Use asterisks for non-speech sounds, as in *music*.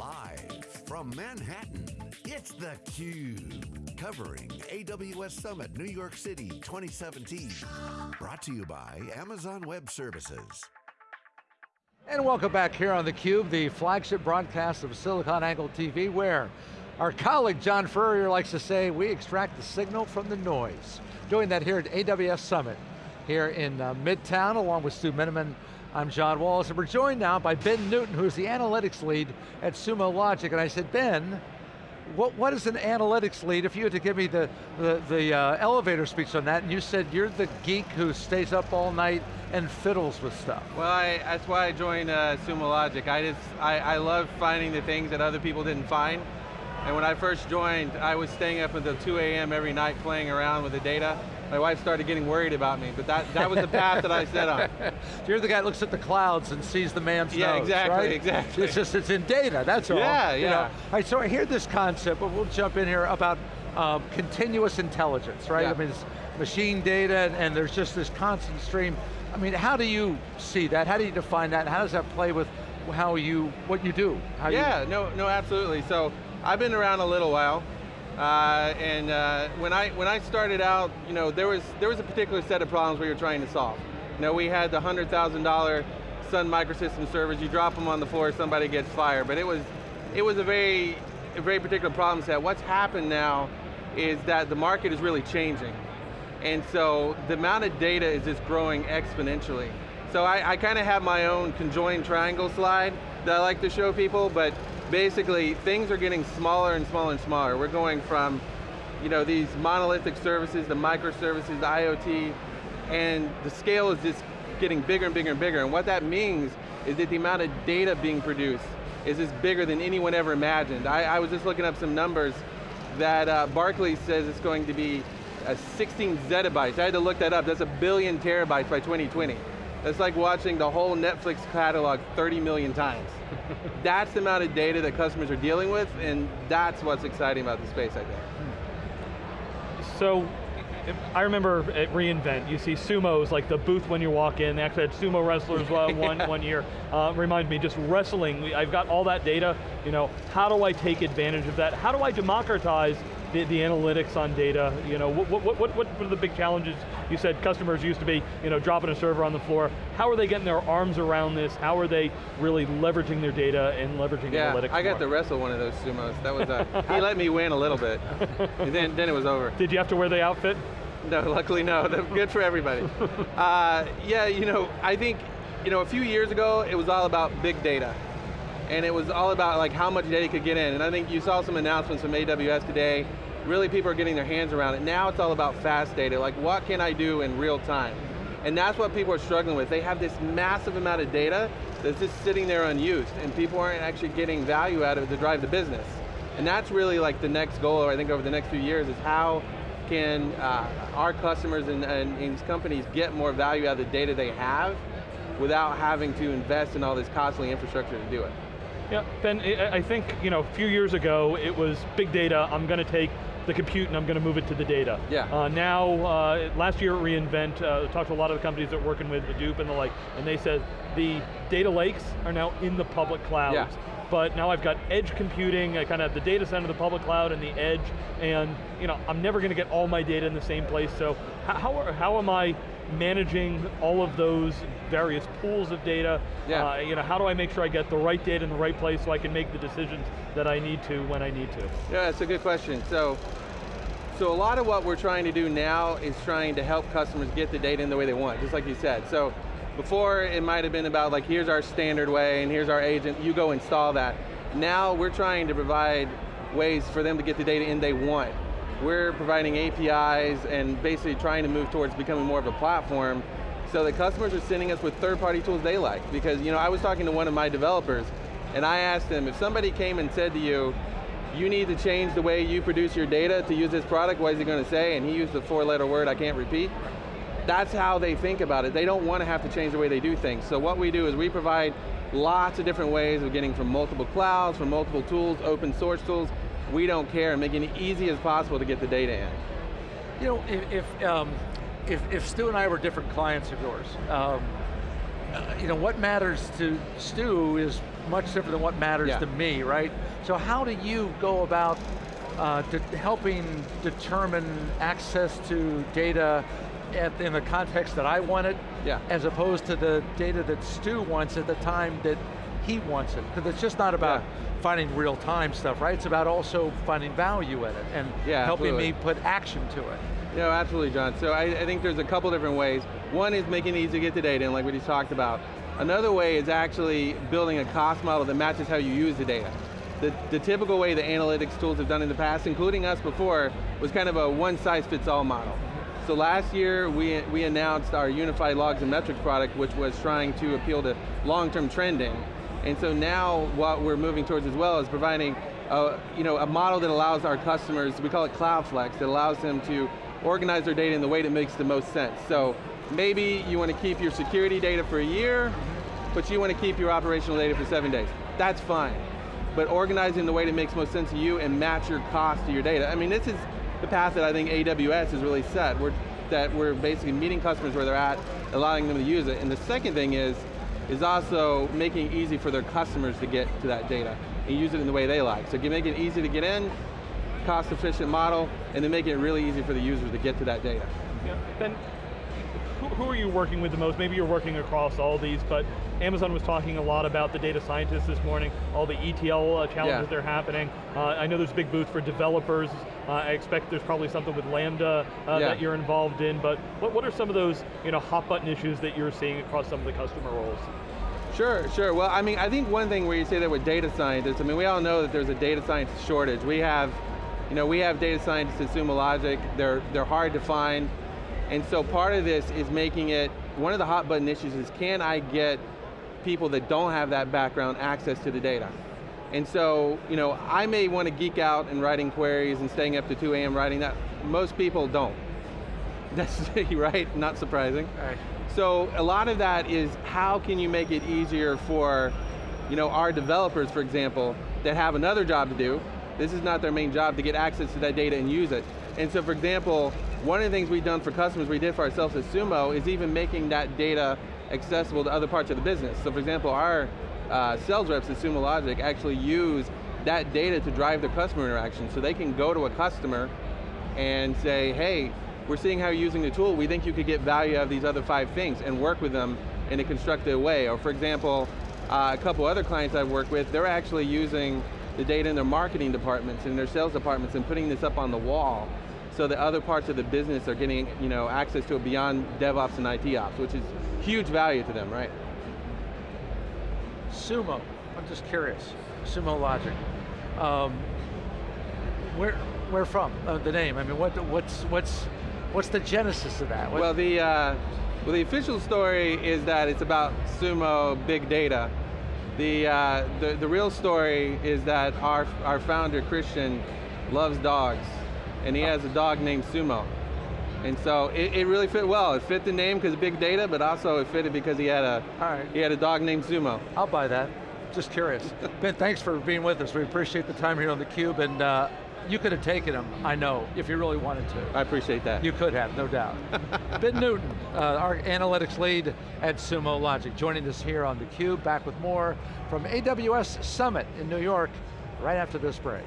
Live from Manhattan, it's theCUBE. Covering AWS Summit New York City 2017. Brought to you by Amazon Web Services. And welcome back here on theCUBE, the flagship broadcast of SiliconANGLE TV, where our colleague John Furrier likes to say, we extract the signal from the noise. Doing that here at AWS Summit, here in uh, Midtown, along with Stu Miniman, I'm John Walls, and we're joined now by Ben Newton, who's the analytics lead at Sumo Logic. And I said, Ben, what, what is an analytics lead? If you had to give me the, the, the uh, elevator speech on that, and you said you're the geek who stays up all night and fiddles with stuff. Well, I, that's why I joined uh, Sumo Logic. I just, I, I love finding the things that other people didn't find. And when I first joined, I was staying up until 2 a.m. every night playing around with the data. My wife started getting worried about me, but that, that was the path that I set on. *laughs* You're the guy that looks at the clouds and sees the man's yeah, nose, exactly, right? exactly. It's just, it's in data, that's all. Yeah, you yeah. Know? All right, so I hear this concept, but we'll jump in here about um, continuous intelligence, right? Yeah. I mean, it's machine data, and, and there's just this constant stream. I mean, how do you see that? How do you define that? And how does that play with how you, what you do? How yeah, you, no, no, absolutely. So I've been around a little while, uh, and uh, when I when I started out, you know, there was there was a particular set of problems we were trying to solve. You know, we had the hundred thousand dollar Sun Microsystem servers. You drop them on the floor, somebody gets fired. But it was it was a very a very particular problem set. What's happened now is that the market is really changing, and so the amount of data is just growing exponentially. So I, I kind of have my own conjoined triangle slide that I like to show people, but basically things are getting smaller and smaller and smaller. We're going from you know, these monolithic services, the microservices, the IoT, and the scale is just getting bigger and bigger and bigger. And what that means is that the amount of data being produced is just bigger than anyone ever imagined. I, I was just looking up some numbers that uh, Barclays says it's going to be uh, 16 zettabytes. I had to look that up, that's a billion terabytes by 2020. That's like watching the whole Netflix catalog 30 million times. *laughs* that's the amount of data that customers are dealing with, and that's what's exciting about the space, I think. So, I remember at reInvent, you see sumos, like the booth when you walk in, they actually had sumo wrestlers uh, *laughs* one, one year. Uh, remind me, just wrestling, I've got all that data, you know, how do I take advantage of that? How do I democratize the, the analytics on data? You know, what, what, what, what are the big challenges? You said customers used to be, you know, dropping a server on the floor. How are they getting their arms around this? How are they really leveraging their data and leveraging Yeah, analytics? I got more? to wrestle one of those sumos. That was, uh, he let me win a little bit. And then, then it was over. Did you have to wear the outfit? No, luckily no, good for everybody. *laughs* uh, yeah, you know, I think, you know, a few years ago, it was all about big data. And it was all about like how much data could get in. And I think you saw some announcements from AWS today. Really people are getting their hands around it. Now it's all about fast data, like what can I do in real time? And that's what people are struggling with. They have this massive amount of data that's just sitting there unused, and people aren't actually getting value out of it to drive the business. And that's really like the next goal, I think over the next few years, is how can uh, our customers and, and, and these companies get more value out of the data they have without having to invest in all this costly infrastructure to do it. Yeah, Ben, I think, you know, a few years ago, it was big data, I'm going to take the compute and I'm going to move it to the data. Yeah. Uh, now, uh, last year at reInvent, uh, talked to a lot of the companies that are working with Hadoop and the like, and they said the data lakes are now in the public clouds. Yeah. But now I've got edge computing, I kind of have the data center, the public cloud, and the edge, and you know, I'm never going to get all my data in the same place, so how, how, are- how am I managing all of those various pools of data? Yeah. Uh, you know, how do I make sure I get the right data in the right place so I can make the decisions that I need to when I need to? Yeah, that's a good question. So, so a lot of what we're trying to do now is trying to help customers get the data in the way they want, just like you said. So, before it might have been about like, here's our standard way and here's our agent, you go install that. Now we're trying to provide ways for them to get the data in they want. We're providing APIs and basically trying to move towards becoming more of a platform so that customers are sending us with third-party tools they like. Because you know, I was talking to one of my developers and I asked them, if somebody came and said to you, you need to change the way you produce your data to use this product, what is he going to say? And he used the four letter word I can't repeat. That's how they think about it. They don't want to have to change the way they do things. So what we do is we provide lots of different ways of getting from multiple clouds, from multiple tools, open source tools. We don't care, and making it easy as possible to get the data in. You know, if, if, um, if, if Stu and I were different clients of yours, um, uh, you know, what matters to Stu is much different than what matters Yeah. to me, right? So how do you go about uh, helping determine access to data at, in the context that I want it, Yeah. as opposed to the data that Stu wants at the time that he wants it? Because it's just not about Yeah. finding real time stuff, right? It's about also finding value in it and Yeah, helping absolutely. me put action to it. No, absolutely, John. So I, I think there's a couple different ways. One is making it easy to get the data and like we just talked about. Another way is actually building a cost model that matches how you use the data. The, the typical way the analytics tools have done in the past, including us before, was kind of a one-size-fits-all model. So last year, we, we announced our unified logs and metrics product, which was trying to appeal to long-term trending. And so now what we're moving towards as well is providing a, you know, a model that allows our customers, we call it Cloud Flex, that allows them to organize their data in the way that makes the most sense. So maybe you want to keep your security data for a year, but you want to keep your operational data for seven days. That's fine. But organizing the way that makes most sense to you and match your cost to your data. I mean, this is the path that I think AWS has really set. We're, that we're basically meeting customers where they're at, allowing them to use it. And the second thing is, is also making it easy for their customers to get to that data and use it in the way they like. So make it easy to get in, cost efficient model, and then make it really easy for the users to get to that data. Yeah. Who, are you working with the most? Maybe you're working across all these, but Amazon was talking a lot about the data scientists this morning, all the ETL uh, challenges Yeah. that are happening. Uh, I know there's a big booth for developers. Uh, I expect there's probably something with Lambda uh, Yeah. that you're involved in, but what, what are some of those you know, hot button issues that you're seeing across some of the customer roles? Sure, sure. Well, I mean, I think one thing where you say that with data scientists, I mean, we all know that there's a data scientist shortage. We have, you know, we have data scientists at Sumo Logic. They're, they're hard to find. And so part of this is making it, one of the hot button issues is can I get people that don't have that background access to the data? And so, you know, I may want to geek out in writing queries and staying up to 2 a.m. writing that. Most people don't. *laughs* That's right, not surprising. Right. So a lot of that is how can you make it easier for you know, our developers, for example, that have another job to do. This is not their main job to get access to that data and use it. And so for example, one of the things we've done for customers, we did for ourselves at Sumo, is even making that data accessible to other parts of the business. So for example, our uh, sales reps at Sumo Logic actually use that data to drive their customer interaction. So they can go to a customer and say, hey, we're seeing how you're using the tool, we think you could get value out of these other five things and work with them in a constructive way. Or for example, uh, a couple other clients I've worked with, they're actually using the data in their marketing departments and their sales departments and putting this up on the wall so that other parts of the business are getting you know, access to it beyond DevOps and IT ops, which is huge value to them, right? Sumo, I'm just curious. Sumo Logic. Um, where, where from? Uh, the name. I mean, what, what's, what's, what's the genesis of that? What- Well, the uh, well, the official story is that it's about sumo big data. The, uh, the the real story is that our our founder Christian loves dogs, and he has a dog named Sumo, and so it, it really fit well. It fit the name because big data, but also it fitted because he had a right. he had a dog named Sumo. I'll buy that. Just curious. *laughs* ben, thanks for being with us. We appreciate the time here on theCUBE, and uh, you could have taken him, I know, if you really wanted to. I appreciate that. You could have, no doubt. *laughs* ben Newton, uh, our analytics lead at Sumo Logic, joining us here on theCUBE, back with more from AWS Summit in New York, right after this break.